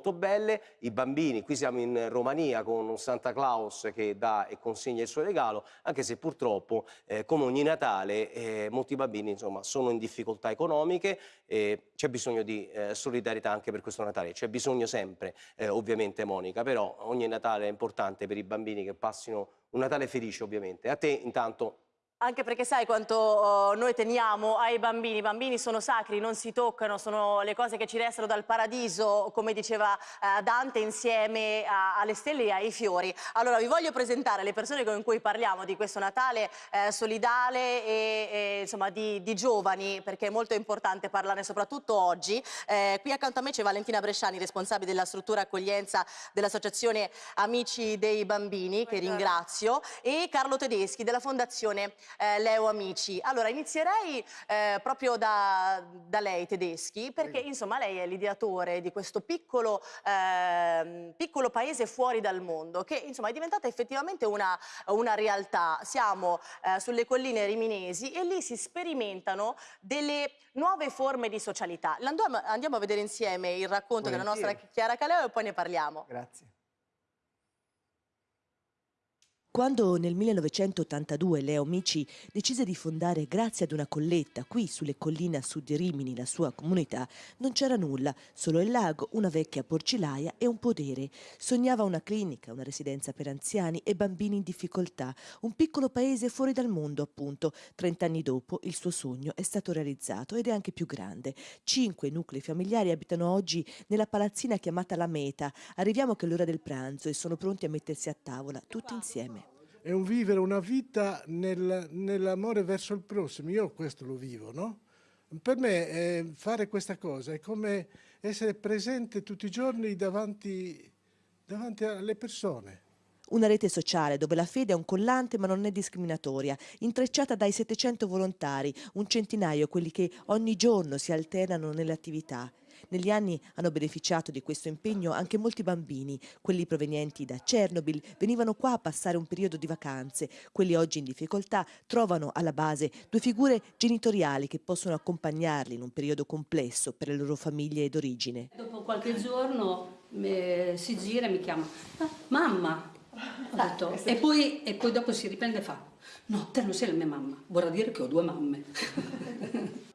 molto belle, i bambini, qui siamo in Romania con un Santa Claus che dà e consegna il suo regalo, anche se purtroppo eh, come ogni Natale eh, molti bambini insomma, sono in difficoltà economiche, eh, c'è bisogno di eh, solidarietà anche per questo Natale, c'è bisogno sempre eh, ovviamente Monica, però ogni Natale è importante per i bambini che passino un Natale felice ovviamente. A te intanto anche perché sai quanto uh, noi teniamo ai bambini, i bambini sono sacri, non si toccano, sono le cose che ci restano dal paradiso, come diceva uh, Dante, insieme a, alle stelle e ai fiori. Allora vi voglio presentare le persone con cui parliamo di questo Natale eh, solidale e, e insomma di, di, giovani, perché è molto importante parlarne soprattutto oggi. Eh, qui accanto a me c'è Valentina Bresciani, responsabile della struttura accoglienza dell'Associazione Amici dei Bambini, che ringrazio, e Carlo Tedeschi della Fondazione eh, Leo Amici. Allora inizierei eh, proprio da, da, lei Tedeschi perché insomma lei è l'ideatore di questo piccolo, eh, piccolo, paese fuori dal mondo che insomma è diventata effettivamente una, una realtà. Siamo eh, sulle colline riminesi e lì si sperimentano delle nuove forme di socialità. Andiamo, andiamo a vedere insieme il racconto Volentieri. della nostra Chiara Caleo e poi ne parliamo. Grazie. Quando nel 1982 Leo Mici decise di fondare, grazie ad una colletta, qui sulle colline a sud di Rimini, la sua comunità, non c'era nulla, solo il lago, una vecchia porcilaia e un podere. Sognava una clinica, una residenza per anziani e bambini in difficoltà, un piccolo paese fuori dal mondo, appunto. Trent'anni dopo il suo sogno è stato realizzato ed è anche più grande. Cinque nuclei familiari abitano oggi nella palazzina chiamata La Meta. Arriviamo che è l'ora del pranzo e sono pronti a mettersi a tavola, tutti insieme è un vivere una vita nel, nell'amore verso il prossimo. Io questo lo vivo, no? Per me eh, fare questa cosa è come essere presente tutti i giorni davanti, davanti alle persone. Una rete sociale dove la fede è un collante ma non è discriminatoria, intrecciata dai 700 volontari, un centinaio quelli che ogni giorno si alternano nelle attività. Negli anni hanno beneficiato di questo impegno anche molti bambini. Quelli provenienti da Chernobyl venivano qua a passare un periodo di vacanze. Quelli oggi in difficoltà trovano alla base due figure genitoriali che possono accompagnarli in un periodo complesso per le loro famiglie d'origine. Dopo qualche giorno eh, si gira e mi chiama ah, mamma. Detto, e, poi, e poi dopo si riprende e fa no, te non sei la mia mamma, vorrà dire che ho due mamme.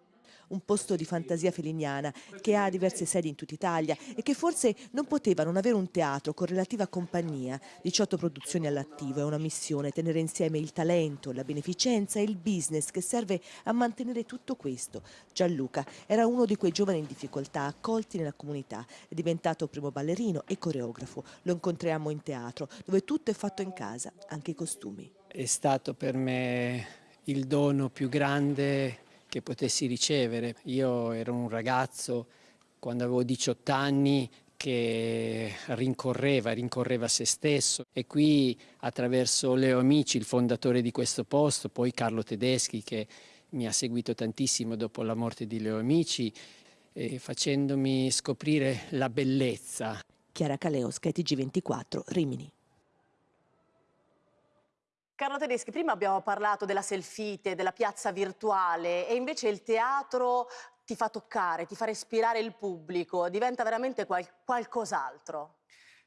un posto di fantasia feliniana che ha diverse sedi in tutta Italia e che forse non poteva non avere un teatro con relativa compagnia. 18 produzioni all'attivo, è una missione tenere insieme il talento, la beneficenza e il business che serve a mantenere tutto questo. Gianluca era uno di quei giovani in difficoltà accolti nella comunità, è diventato primo ballerino e coreografo. Lo incontriamo in teatro, dove tutto è fatto in casa, anche i costumi. È stato per me il dono più grande che potessi ricevere. Io ero un ragazzo quando avevo 18 anni che rincorreva, rincorreva se stesso e qui attraverso Leo Amici, il fondatore di questo posto, poi Carlo Tedeschi che mi ha seguito tantissimo dopo la morte di Leo Amici, facendomi scoprire la bellezza. Chiara Caleos, KTG24, Rimini. Carlo Tedeschi, prima abbiamo parlato della selfite, della piazza virtuale e invece il teatro ti fa toccare, ti fa respirare il pubblico, diventa veramente qual qualcos'altro.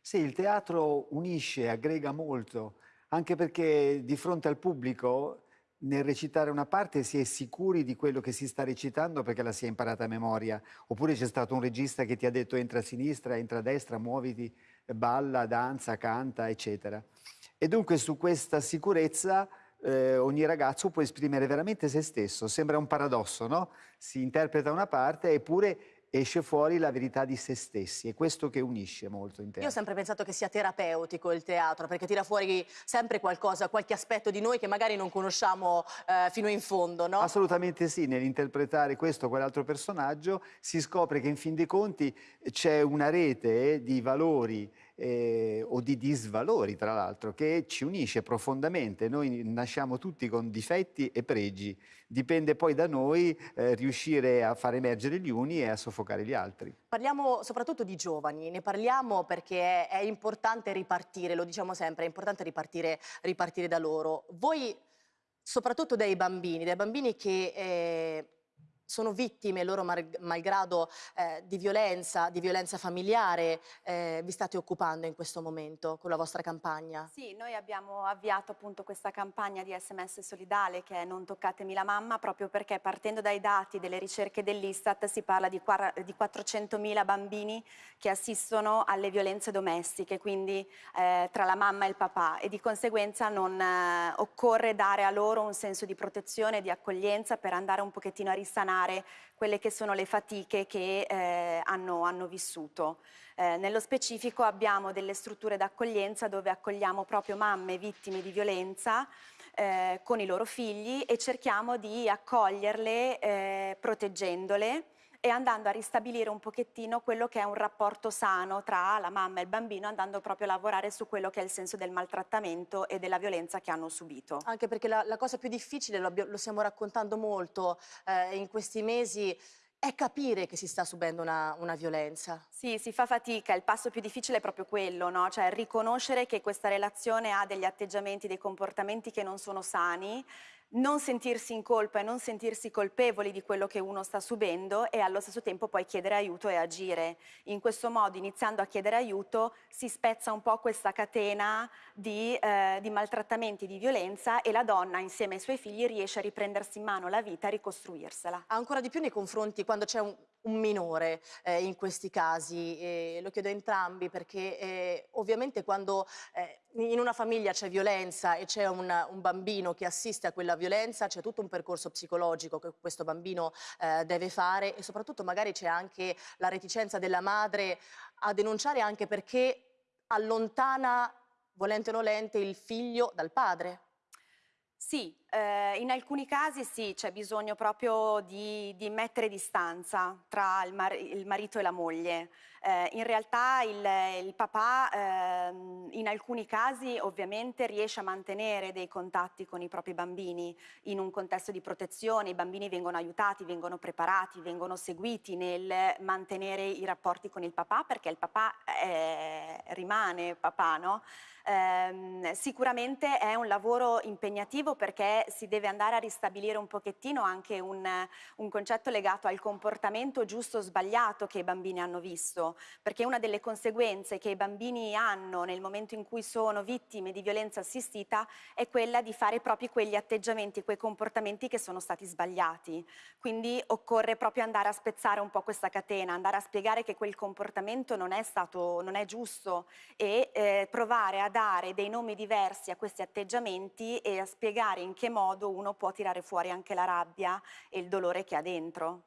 Sì, il teatro unisce, aggrega molto, anche perché di fronte al pubblico nel recitare una parte si è sicuri di quello che si sta recitando perché la si è imparata a memoria, oppure c'è stato un regista che ti ha detto entra a sinistra, entra a destra, muoviti, balla, danza, canta, eccetera. E dunque su questa sicurezza eh, ogni ragazzo può esprimere veramente se stesso. Sembra un paradosso, no? Si interpreta una parte eppure esce fuori la verità di se stessi, è questo che unisce molto in teatro. Io ho sempre pensato che sia terapeutico il teatro, perché tira fuori sempre qualcosa, qualche aspetto di noi che magari non conosciamo eh, fino in fondo, no? Assolutamente sì, nell'interpretare questo o quell'altro personaggio si scopre che in fin dei conti c'è una rete di valori eh, o di disvalori tra l'altro che ci unisce profondamente. Noi nasciamo tutti con difetti e pregi, dipende poi da noi eh, riuscire a far emergere gli uni e a soffocare gli altri. Parliamo soprattutto di giovani, ne parliamo perché è, importante ripartire, lo diciamo sempre, è importante ripartire, ripartire da loro. Voi soprattutto dai bambini, dai bambini che... Eh, sono vittime loro malgrado eh, di violenza, di violenza familiare, eh, vi state occupando in questo momento con la vostra campagna? Sì, noi abbiamo avviato appunto questa campagna di SMS solidale che è Non toccatemi la mamma proprio perché partendo dai dati delle ricerche dell'Istat si parla di, di 400.000 bambini che assistono alle violenze domestiche, quindi eh, tra la mamma e il papà e di conseguenza non eh, occorre dare a loro un senso di protezione di accoglienza per andare un pochettino a risanare quelle che sono le fatiche che eh, hanno, hanno, vissuto. Eh, nello specifico abbiamo delle strutture d'accoglienza dove accogliamo proprio mamme vittime di violenza eh, con i loro figli e cerchiamo di accoglierle eh, proteggendole e andando a ristabilire un pochettino quello che è un rapporto sano tra la mamma e il bambino, andando proprio a lavorare su quello che è il senso del maltrattamento e della violenza che hanno subito. Anche perché la, la cosa più difficile, lo, lo stiamo raccontando molto eh, in questi mesi, è capire che si sta subendo una, una, violenza. Sì, si fa fatica, il passo più difficile è proprio quello, no? cioè riconoscere che questa relazione ha degli atteggiamenti, dei comportamenti che non sono sani non sentirsi in colpa e non sentirsi colpevoli di quello che uno sta subendo e allo stesso tempo poi chiedere aiuto e agire. In questo modo, iniziando a chiedere aiuto, si spezza un po' questa catena di, eh, di maltrattamenti, di violenza e la donna insieme ai suoi figli riesce a riprendersi in mano la vita e ricostruirsela. Ancora di più nei confronti quando c'è un, un, minore eh, in questi casi, eh, lo chiedo a entrambi perché eh, ovviamente quando eh, in una famiglia c'è violenza e c'è un, un, bambino che assiste a quella violenza, c'è tutto un percorso psicologico che questo bambino eh, deve fare e soprattutto magari c'è anche la reticenza della madre a denunciare anche perché allontana, volente o nolente, il figlio dal padre. Sì, eh, in alcuni casi sì, c'è bisogno proprio di, di mettere distanza tra il, mar il, marito e la moglie. Eh, in realtà il, il papà eh, in alcuni casi ovviamente riesce a mantenere dei contatti con i propri bambini in un contesto di protezione, i bambini vengono aiutati, vengono preparati, vengono seguiti nel mantenere i rapporti con il papà perché il papà eh, rimane papà, no? Eh, sicuramente è un lavoro impegnativo perché si deve andare a ristabilire un pochettino anche un, un concetto legato al comportamento giusto o sbagliato che i bambini hanno visto, perché una delle conseguenze che i bambini hanno nel momento in cui sono vittime di violenza assistita è quella di fare proprio quegli atteggiamenti, quei comportamenti che sono stati sbagliati. Quindi occorre proprio andare a spezzare un po' questa catena, andare a spiegare che quel comportamento non è stato, non è giusto e eh, provare a dare dei nomi diversi a questi atteggiamenti e a spiegare in che modo uno può tirare fuori anche la rabbia e il dolore che ha dentro.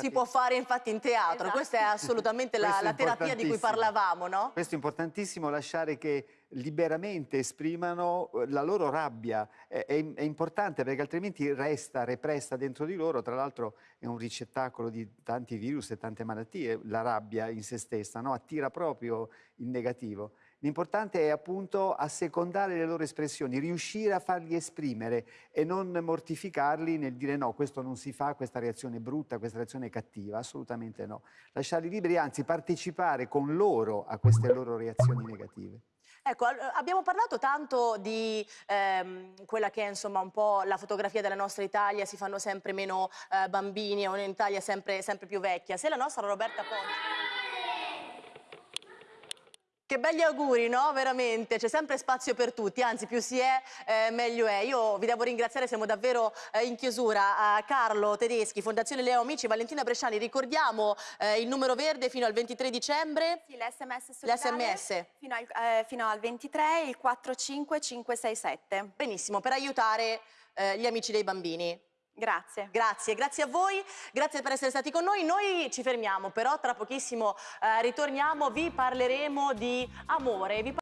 Si può fare infatti in teatro, esatto. questa è assolutamente la, la terapia di cui parlavamo, no? Questo è importantissimo, lasciare che liberamente esprimano eh, la loro rabbia, è, è, è importante perché altrimenti resta repressa dentro di loro, tra l'altro è un ricettacolo di tanti virus e tante malattie, la rabbia in se stessa, no? attira proprio il negativo. L'importante è appunto assecondare le loro espressioni, riuscire a farli esprimere e non mortificarli nel dire no, questo non si fa, questa reazione è brutta, questa reazione è cattiva, assolutamente no. Lasciarli liberi, anzi partecipare con loro a queste loro reazioni negative. Ecco, abbiamo parlato tanto di ehm, quella che è insomma un po' la fotografia della nostra Italia, si fanno sempre meno eh, bambini, è un'Italia sempre, sempre più vecchia. Se la nostra Roberta Ponti... Che belli auguri, no? Veramente, c'è sempre spazio per tutti, anzi più si è eh, meglio è. Io vi devo ringraziare, siamo davvero eh, in chiusura. Uh, Carlo Tedeschi, Fondazione Leo Amici, Valentina Bresciani, ricordiamo eh, il numero verde fino al 23 dicembre. Sì, l'SMS L'SMS. Fino, eh, fino, al 23, il 45567. Benissimo, per aiutare eh, gli amici dei bambini. Grazie. Grazie, grazie a voi, grazie per essere stati con noi. Noi ci fermiamo, però tra pochissimo eh, ritorniamo, vi parleremo di amore. Vi